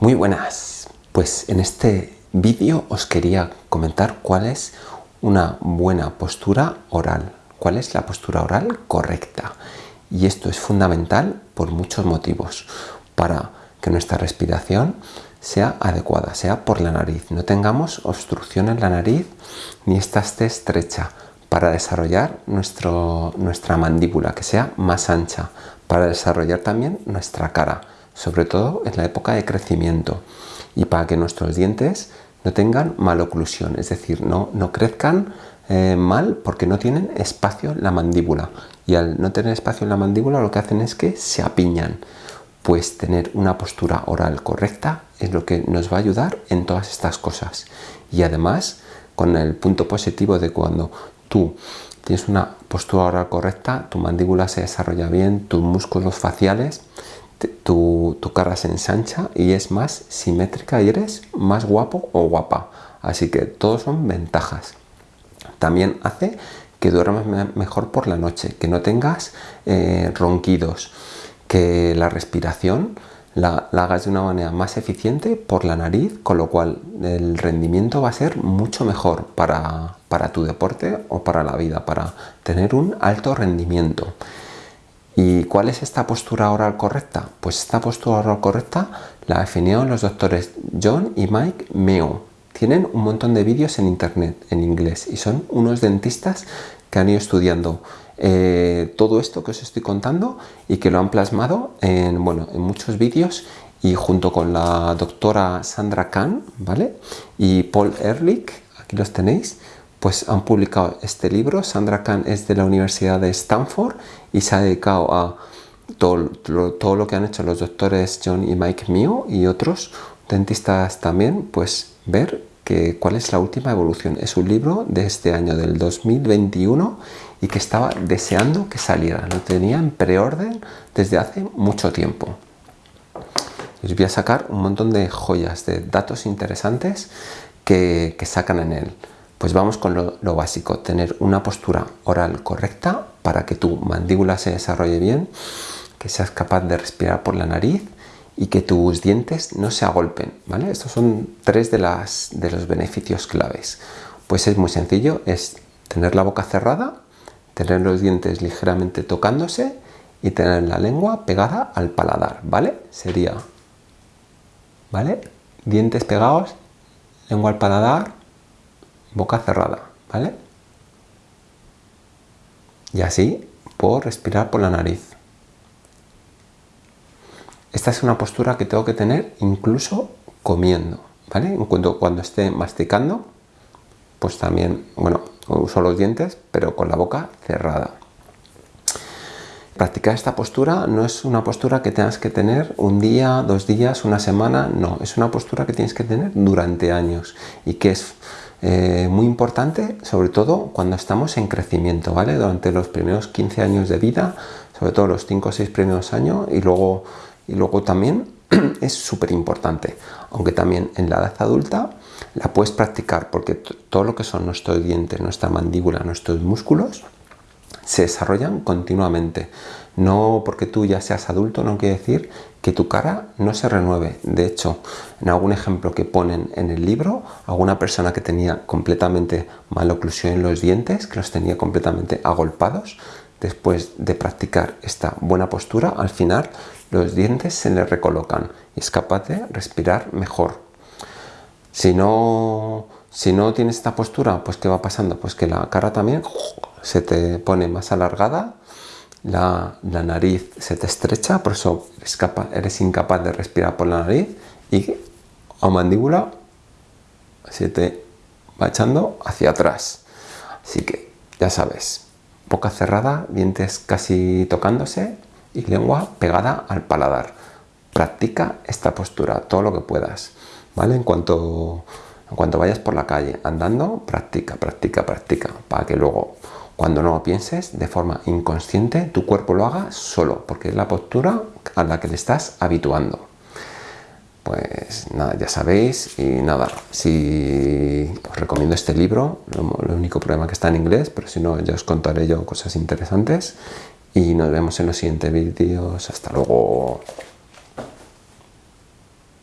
Muy buenas, pues en este vídeo os quería comentar cuál es una buena postura oral, cuál es la postura oral correcta. Y esto es fundamental por muchos motivos, para que nuestra respiración sea adecuada, sea por la nariz, no tengamos obstrucción en la nariz ni esta esté estrecha, para desarrollar nuestro, nuestra mandíbula, que sea más ancha, para desarrollar también nuestra cara, sobre todo en la época de crecimiento y para que nuestros dientes no tengan maloclusión, es decir, no, no crezcan eh, mal porque no tienen espacio en la mandíbula. Y al no tener espacio en la mandíbula lo que hacen es que se apiñan. Pues tener una postura oral correcta es lo que nos va a ayudar en todas estas cosas. Y además con el punto positivo de cuando tú tienes una postura oral correcta, tu mandíbula se desarrolla bien, tus músculos faciales tu, cara se ensancha y es más simétrica y eres más guapo o guapa. Así que todos son ventajas. También hace que duermas mejor por la noche, que no tengas eh, ronquidos, que la respiración la, hagas de una manera más eficiente por la nariz, con lo cual el rendimiento va a ser mucho mejor para, para tu deporte o para la vida, para tener un alto rendimiento. ¿Y cuál es esta postura oral correcta? Pues esta postura oral correcta la definieron los doctores John y Mike Meo. Tienen un montón de vídeos en internet en inglés y son unos dentistas que han ido estudiando eh, todo esto que os estoy contando y que lo han plasmado en, bueno, en muchos vídeos y junto con la doctora Sandra Kahn ¿vale? y Paul Ehrlich, aquí los tenéis, pues han publicado este libro. Sandra Kahn es de la Universidad de Stanford y se ha dedicado a todo, todo lo que han hecho los doctores John y Mike Mio y otros dentistas también, pues ver que, cuál es la última evolución. Es un libro de este año, del 2021, y que estaba deseando que saliera. Lo tenía en preorden desde hace mucho tiempo. os voy a sacar un montón de joyas, de datos interesantes que sacan en él. Pues vamos con lo, básico, tener una postura oral correcta para que tu mandíbula se desarrolle bien, que seas capaz de respirar por la nariz y que tus dientes no se agolpen, ¿vale? Estos son tres de, de los beneficios claves. Pues es muy sencillo, es tener la boca cerrada, tener los dientes ligeramente tocándose y tener la lengua pegada al paladar, ¿vale? Sería, ¿vale? Dientes pegados, lengua al paladar, boca cerrada, ¿vale? Y así puedo respirar por la nariz. Esta es una postura que tengo que tener incluso comiendo, ¿vale? En cuanto cuando esté masticando, pues también, bueno, uso los dientes, pero con la boca cerrada. Practicar esta postura no es una postura que tengas que tener un día, dos días, una semana, no, es una postura que tienes que tener durante años y que es eh, muy importante, sobre todo cuando estamos en crecimiento, ¿vale? Durante los primeros 15 años de vida, sobre todo los 5 o 6 primeros años y luego, y luego también es súper importante, aunque también en la edad adulta la puedes practicar porque todo lo que son nuestros dientes, nuestra mandíbula, nuestros músculos se desarrollan continuamente. No porque tú ya seas adulto no quiere decir que tu cara no se renueve. De hecho, en algún ejemplo que ponen en el libro, alguna persona que tenía completamente maloclusión en los dientes, que los tenía completamente agolpados, después de practicar esta buena postura, al final los dientes se le recolocan y es capaz de respirar mejor. Si no, si no tienes esta postura, pues ¿qué va pasando? Pues que la cara también se te pone más alargada, la, nariz se te estrecha, por eso eres, incapaz de respirar por la nariz y a mandíbula se te va echando hacia atrás. Así que ya sabes, boca cerrada, dientes casi tocándose y lengua pegada al paladar. Practica esta postura todo lo que puedas, ¿vale? En cuanto, en cuanto vayas por la calle andando, practica, practica, practica, para que luego cuando no lo pienses, de forma inconsciente, tu cuerpo lo haga solo, porque es la postura a la que le estás habituando. Pues nada, ya sabéis, y nada, si os recomiendo este libro, lo, único problema que está en inglés, pero si no, ya os contaré yo cosas interesantes, y nos vemos en los siguientes vídeos. Hasta luego.